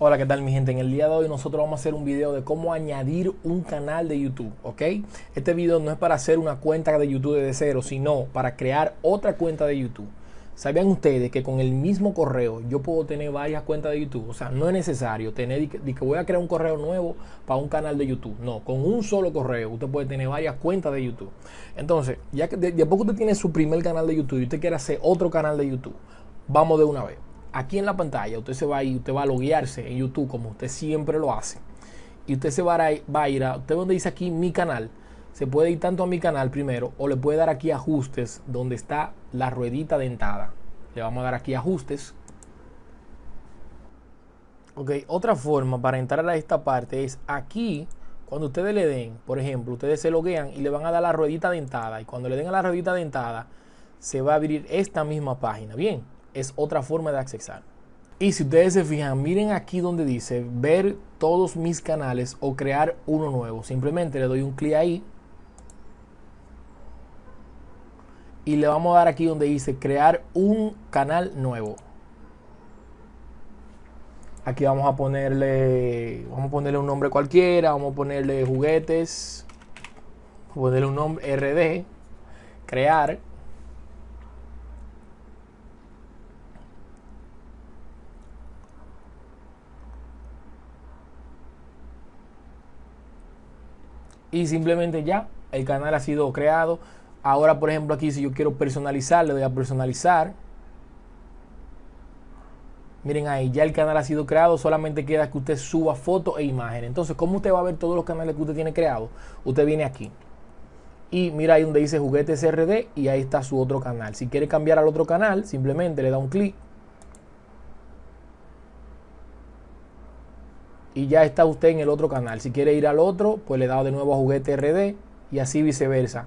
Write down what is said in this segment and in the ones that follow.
Hola, ¿qué tal mi gente? En el día de hoy nosotros vamos a hacer un video de cómo añadir un canal de YouTube, ¿ok? Este video no es para hacer una cuenta de YouTube desde cero, sino para crear otra cuenta de YouTube. ¿Sabían ustedes que con el mismo correo yo puedo tener varias cuentas de YouTube? O sea, no es necesario tener que, que voy a crear un correo nuevo para un canal de YouTube. No, con un solo correo usted puede tener varias cuentas de YouTube. Entonces, ya que de, de poco usted tiene su primer canal de YouTube y usted quiere hacer otro canal de YouTube, vamos de una vez aquí en la pantalla usted se va a ir, usted va a loguearse en YouTube como usted siempre lo hace. Y usted se va a, ir a, usted donde dice aquí mi canal, se puede ir tanto a mi canal primero o le puede dar aquí ajustes donde está la ruedita dentada. Le vamos a dar aquí ajustes. Ok, otra forma para entrar a esta parte es aquí, cuando ustedes le den, por ejemplo, ustedes se loguean y le van a dar la ruedita dentada. Y cuando le den a la ruedita dentada, se va a abrir esta misma página. Bien, es otra forma de accesar. Y si ustedes se fijan, miren aquí donde dice ver todos mis canales o crear uno nuevo. Simplemente le doy un clic ahí. Y le vamos a dar aquí donde dice crear un canal nuevo. Aquí vamos a ponerle, vamos a ponerle un nombre cualquiera, vamos a ponerle juguetes, ponerle un nombre RD, crear. Y simplemente ya el canal ha sido creado. Ahora, por ejemplo, aquí si yo quiero personalizar, le doy a personalizar. Miren ahí, ya el canal ha sido creado, solamente queda que usted suba fotos e imágenes. Entonces, ¿cómo usted va a ver todos los canales que usted tiene creados? Usted viene aquí. Y mira ahí donde dice juguetes RD y ahí está su otro canal. Si quiere cambiar al otro canal, simplemente le da un clic y ya está usted en el otro canal. Si quiere ir al otro, pues le da de nuevo a juguete RD y así viceversa.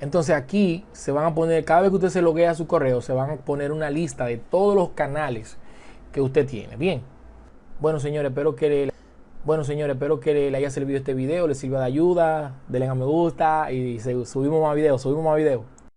Entonces aquí se van a poner, cada vez que usted se loguea a su correo, se van a poner una lista de todos los canales que usted tiene. Bien. Bueno, señores, espero que le, bueno, señores, espero que le haya servido este video, le sirva de ayuda, denle a me gusta y subimos más videos, subimos más videos.